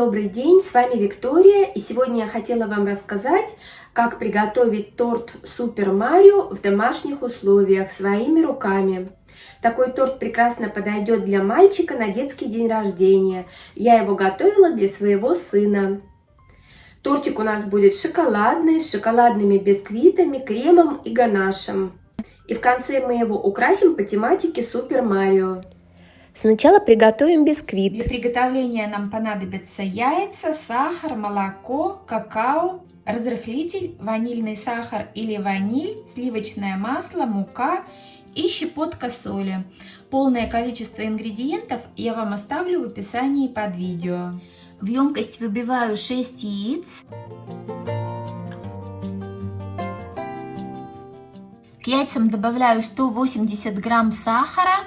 добрый день, с вами Виктория, и сегодня я хотела вам рассказать, как приготовить торт Супер Марио в домашних условиях своими руками. Такой торт прекрасно подойдет для мальчика на детский день рождения. Я его готовила для своего сына. Тортик у нас будет шоколадный, с шоколадными бисквитами, кремом и ганашем. И в конце мы его украсим по тематике Супер Марио. Сначала приготовим бисквит. Для приготовления нам понадобятся яйца, сахар, молоко, какао, разрыхлитель, ванильный сахар или ваниль, сливочное масло, мука и щепотка соли. Полное количество ингредиентов я вам оставлю в описании под видео. В емкость выбиваю 6 яиц. К яйцам добавляю 180 грамм сахара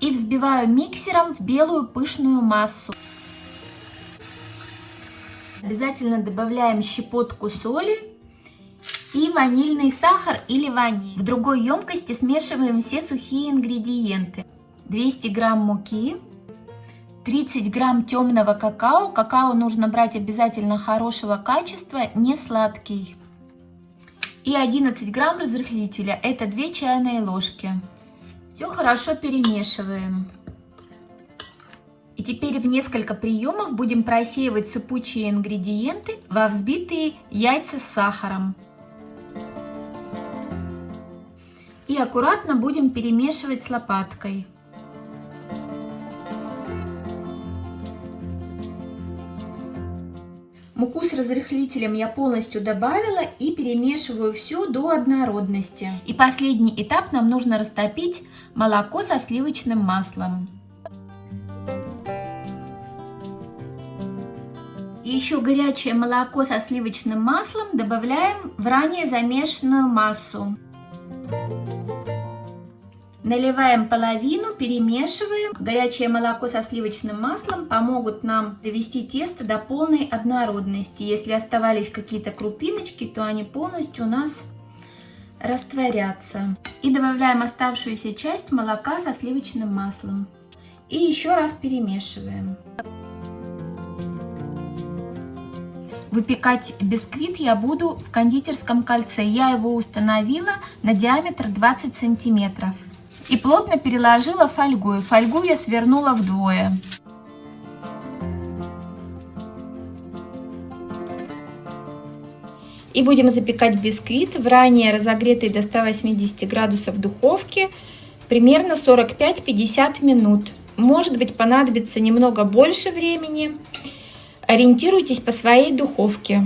и взбиваю миксером в белую пышную массу. Обязательно добавляем щепотку соли и ванильный сахар или ваниль. В другой емкости смешиваем все сухие ингредиенты. 200 грамм муки, 30 грамм темного какао. Какао нужно брать обязательно хорошего качества, не сладкий. И 11 грамм разрыхлителя, это 2 чайные ложки. Все хорошо перемешиваем. И теперь в несколько приемов будем просеивать сыпучие ингредиенты во взбитые яйца с сахаром. И аккуратно будем перемешивать с лопаткой. Муку с разрыхлителем я полностью добавила и перемешиваю все до однородности. И последний этап нам нужно растопить молоко со сливочным маслом. И еще горячее молоко со сливочным маслом добавляем в ранее замешанную массу. Наливаем половину, перемешиваем. Горячее молоко со сливочным маслом помогут нам довести тесто до полной однородности. Если оставались какие-то крупиночки, то они полностью у нас растворятся. И добавляем оставшуюся часть молока со сливочным маслом. И еще раз перемешиваем. Выпекать бисквит я буду в кондитерском кольце. Я его установила на диаметр 20 сантиметров. И плотно переложила фольгу. Фольгу я свернула вдвое. И будем запекать бисквит в ранее разогретой до 180 градусов духовке примерно 45-50 минут. Может быть понадобится немного больше времени. Ориентируйтесь по своей духовке.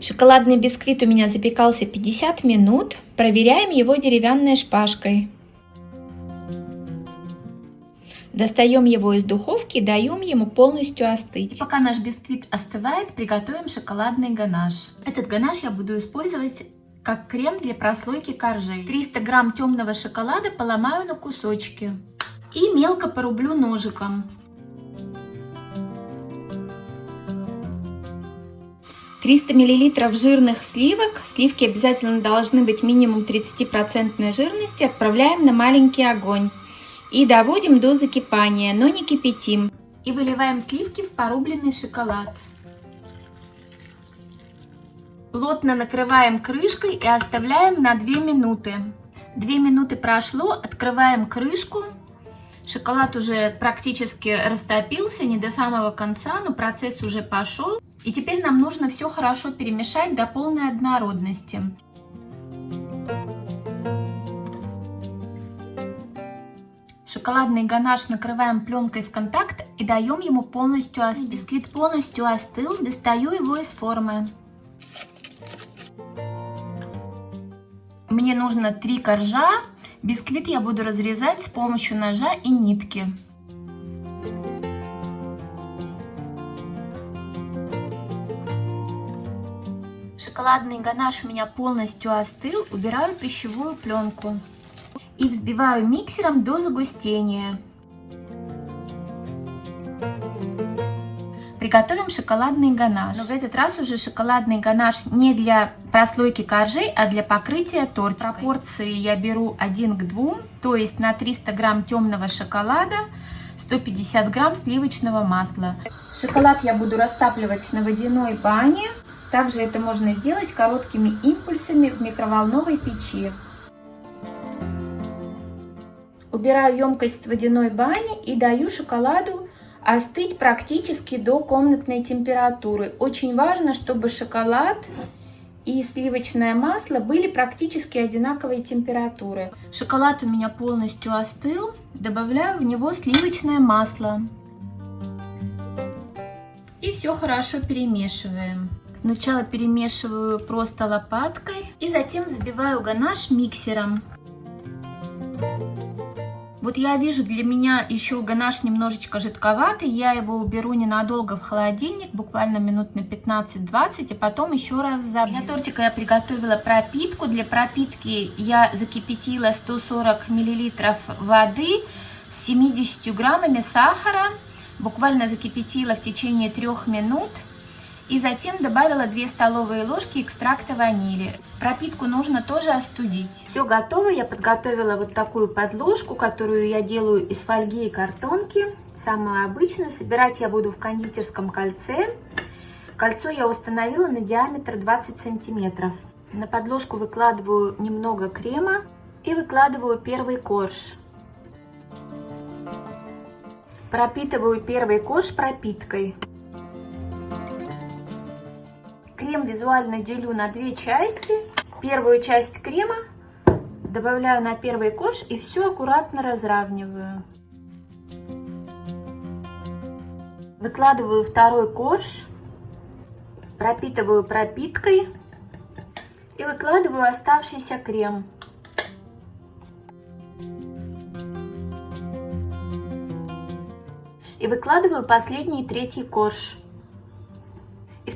Шоколадный бисквит у меня запекался 50 минут. Проверяем его деревянной шпажкой. Достаем его из духовки даем ему полностью остыть. И пока наш бисквит остывает, приготовим шоколадный ганаш. Этот ганаш я буду использовать как крем для прослойки коржей. 300 грамм темного шоколада поломаю на кусочки и мелко порублю ножиком. 300 миллилитров жирных сливок, сливки обязательно должны быть минимум 30% жирности, отправляем на маленький огонь. И доводим до закипания, но не кипятим. И выливаем сливки в порубленный шоколад. Плотно накрываем крышкой и оставляем на 2 минуты. 2 минуты прошло, открываем крышку. Шоколад уже практически растопился, не до самого конца, но процесс уже пошел. И теперь нам нужно все хорошо перемешать до полной однородности. Шоколадный ганаш накрываем пленкой в контакт и даем ему полностью остыть. Бисквит полностью остыл, достаю его из формы. Мне нужно три коржа. Бисквит я буду разрезать с помощью ножа и нитки. Шоколадный ганаш у меня полностью остыл. Убираю пищевую пленку и взбиваю миксером до загустения. Приготовим шоколадный ганаш. Но в этот раз уже шоколадный ганаш не для прослойки коржей, а для покрытия торта. Пропорции я беру 1 к 2, то есть на 300 грамм темного шоколада 150 грамм сливочного масла. Шоколад я буду растапливать на водяной бане. Также это можно сделать короткими импульсами в микроволновой печи. Убираю емкость с водяной бани и даю шоколаду остыть практически до комнатной температуры. Очень важно, чтобы шоколад и сливочное масло были практически одинаковой температуры. Шоколад у меня полностью остыл. Добавляю в него сливочное масло. И все хорошо перемешиваем. Сначала перемешиваю просто лопаткой и затем взбиваю ганаш миксером. Вот я вижу, для меня еще ганаш немножечко жидковатый. Я его уберу ненадолго в холодильник, буквально минут на 15-20, и потом еще раз забью. Для тортика я приготовила пропитку. Для пропитки я закипятила 140 мл воды с 70 граммами сахара. Буквально закипятила в течение трех минут. И затем добавила 2 столовые ложки экстракта ванили. Пропитку нужно тоже остудить. Все готово. Я подготовила вот такую подложку, которую я делаю из фольги и картонки. Самую обычную. Собирать я буду в кондитерском кольце. Кольцо я установила на диаметр 20 сантиметров. На подложку выкладываю немного крема и выкладываю первый корж. Пропитываю первый корж пропиткой. Крем визуально делю на две части. Первую часть крема добавляю на первый корж и все аккуратно разравниваю. Выкладываю второй корж, пропитываю пропиткой и выкладываю оставшийся крем. И выкладываю последний третий корж.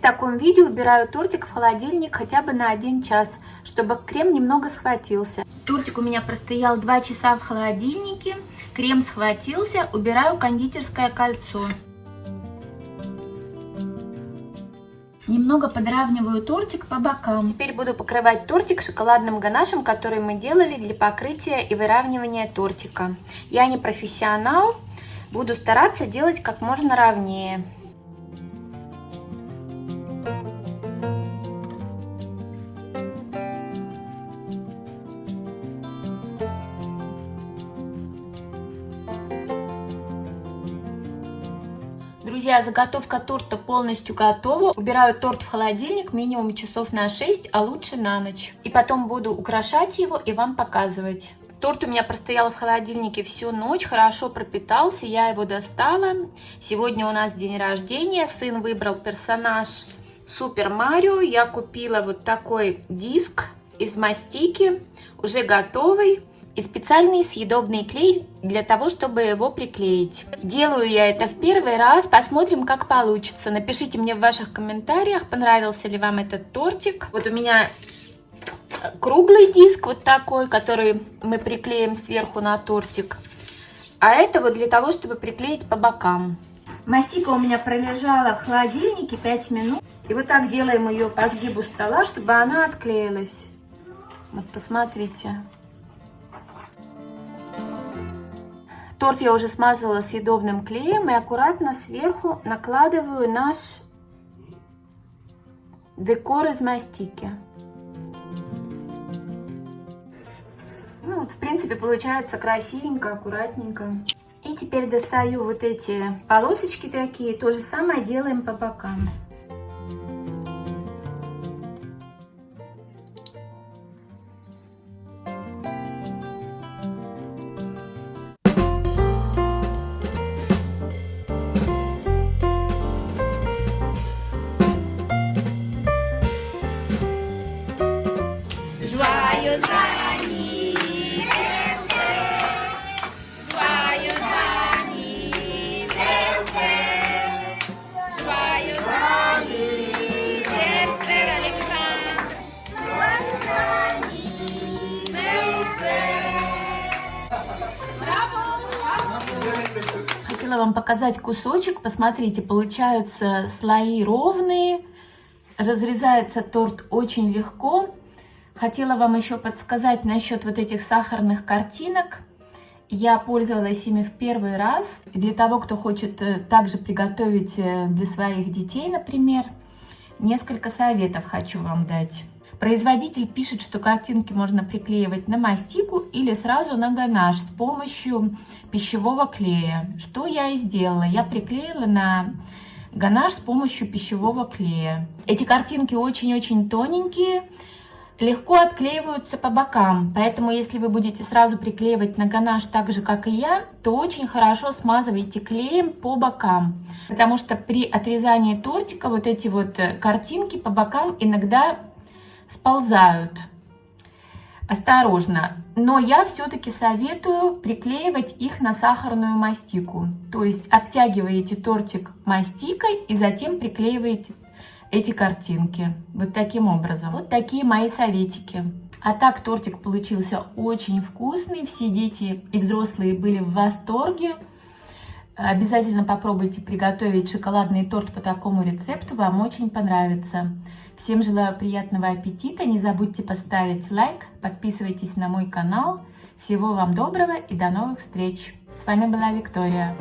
Таком виде убираю тортик в холодильник хотя бы на один час, чтобы крем немного схватился. Тортик у меня простоял 2 часа в холодильнике, крем схватился, убираю кондитерское кольцо. Немного подравниваю тортик по бокам. Теперь буду покрывать тортик шоколадным ганашем, который мы делали для покрытия и выравнивания тортика. Я не профессионал, буду стараться делать как можно ровнее. Друзья, заготовка торта полностью готова. Убираю торт в холодильник минимум часов на 6, а лучше на ночь. И потом буду украшать его и вам показывать. Торт у меня простоял в холодильнике всю ночь, хорошо пропитался, я его достала. Сегодня у нас день рождения, сын выбрал персонаж Супер Марио. Я купила вот такой диск из мастики, уже готовый и специальный съедобный клей для того, чтобы его приклеить. Делаю я это в первый раз, посмотрим, как получится. Напишите мне в ваших комментариях, понравился ли вам этот тортик. Вот у меня круглый диск вот такой, который мы приклеим сверху на тортик. А это вот для того, чтобы приклеить по бокам. Мастика у меня пролежала в холодильнике 5 минут. И вот так делаем ее по сгибу стола, чтобы она отклеилась. Вот посмотрите. Торт я уже смазала съедобным клеем и аккуратно сверху накладываю наш декор из мастики. Ну, вот, в принципе, получается красивенько, аккуратненько. И теперь достаю вот эти полосочки такие. То же самое делаем по бокам. Показать кусочек. Посмотрите, получаются слои ровные. Разрезается торт очень легко. Хотела вам еще подсказать насчет вот этих сахарных картинок. Я пользовалась ими в первый раз. Для того, кто хочет э, также приготовить э, для своих детей, например, несколько советов хочу вам дать. Производитель пишет, что картинки можно приклеивать на мастику или сразу на ганаш с помощью пищевого клея. Что я и сделала. Я приклеила на ганаш с помощью пищевого клея. Эти картинки очень-очень тоненькие, легко отклеиваются по бокам. Поэтому, если вы будете сразу приклеивать на ганаш так же, как и я, то очень хорошо смазывайте клеем по бокам. Потому что при отрезании тортика вот эти вот э, картинки по бокам иногда сползают. Осторожно. Но я все-таки советую приклеивать их на сахарную мастику. То есть обтягиваете тортик мастикой и затем приклеиваете эти картинки. Вот таким образом. Вот такие мои советики. А так тортик получился очень вкусный. Все дети и взрослые были в восторге. Обязательно попробуйте приготовить шоколадный торт по такому рецепту. Вам очень понравится. Всем желаю приятного аппетита. Не забудьте поставить лайк. Подписывайтесь на мой канал. Всего вам доброго и до новых встреч. С вами была Виктория.